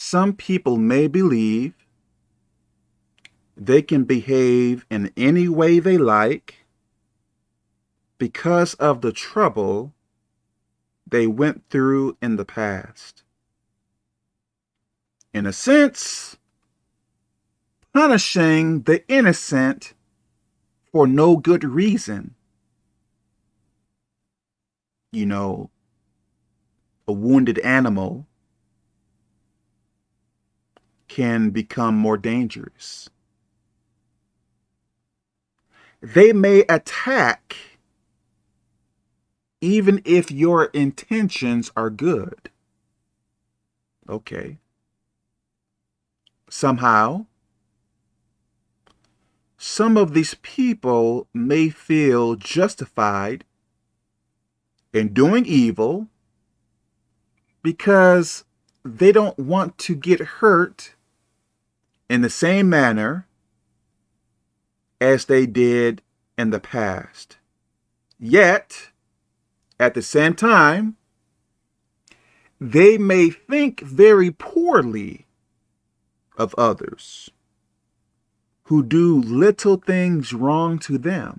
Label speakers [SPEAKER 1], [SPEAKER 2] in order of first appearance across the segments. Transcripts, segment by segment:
[SPEAKER 1] Some people may believe they can behave in any way they like because of the trouble they went through in the past. In a sense, punishing the innocent for no good reason. You know, a wounded animal can become more dangerous. They may attack even if your intentions are good. Okay. Somehow, some of these people may feel justified in doing evil because they don't want to get hurt in the same manner as they did in the past. Yet, at the same time, they may think very poorly of others who do little things wrong to them.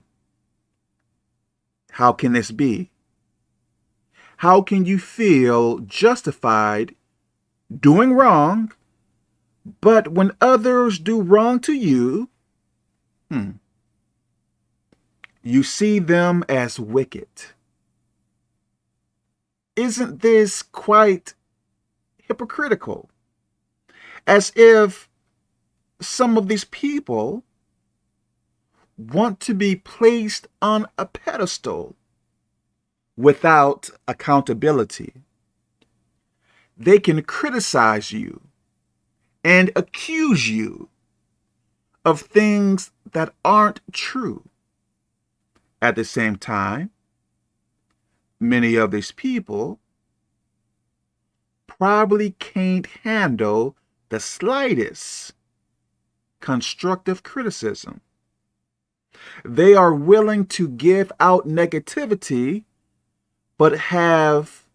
[SPEAKER 1] How can this be? How can you feel justified doing wrong, but when others do wrong to you, hmm, you see them as wicked? Isn't this quite hypocritical? As if some of these people want to be placed on a pedestal without accountability. They can criticize you and accuse you of things that aren't true. At the same time, many of these people probably can't handle the slightest constructive criticism. They are willing to give out negativity, but have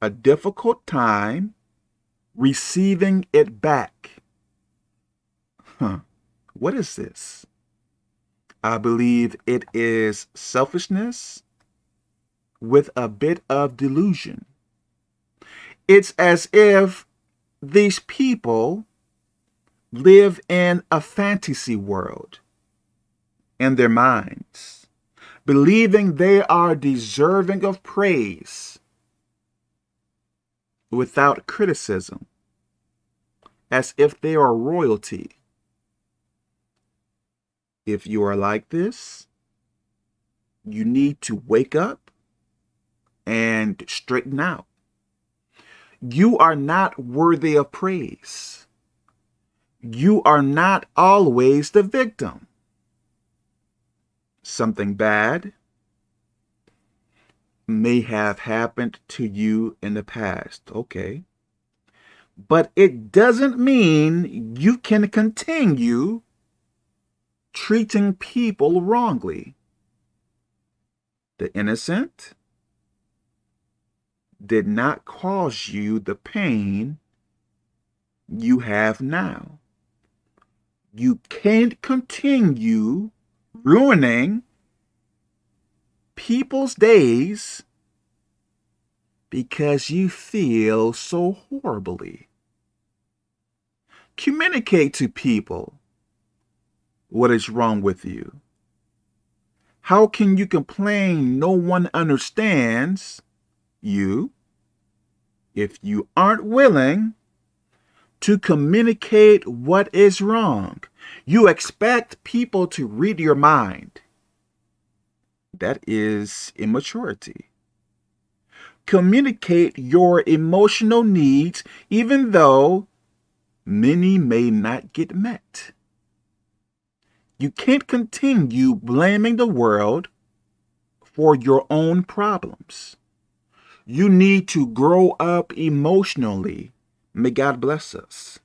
[SPEAKER 1] a difficult time receiving it back. Huh. What is this? I believe it is selfishness with a bit of delusion. It's as if these people live in a fantasy world in their minds, believing they are deserving of praise without criticism, as if they are royalty. If you are like this, you need to wake up and straighten out. You are not worthy of praise you are not always the victim. Something bad may have happened to you in the past, okay? But it doesn't mean you can continue treating people wrongly. The innocent did not cause you the pain you have now you can't continue ruining people's days because you feel so horribly. Communicate to people what is wrong with you. How can you complain no one understands you if you aren't willing to communicate what is wrong. You expect people to read your mind. That is immaturity. Communicate your emotional needs even though many may not get met. You can't continue blaming the world for your own problems. You need to grow up emotionally May God bless us.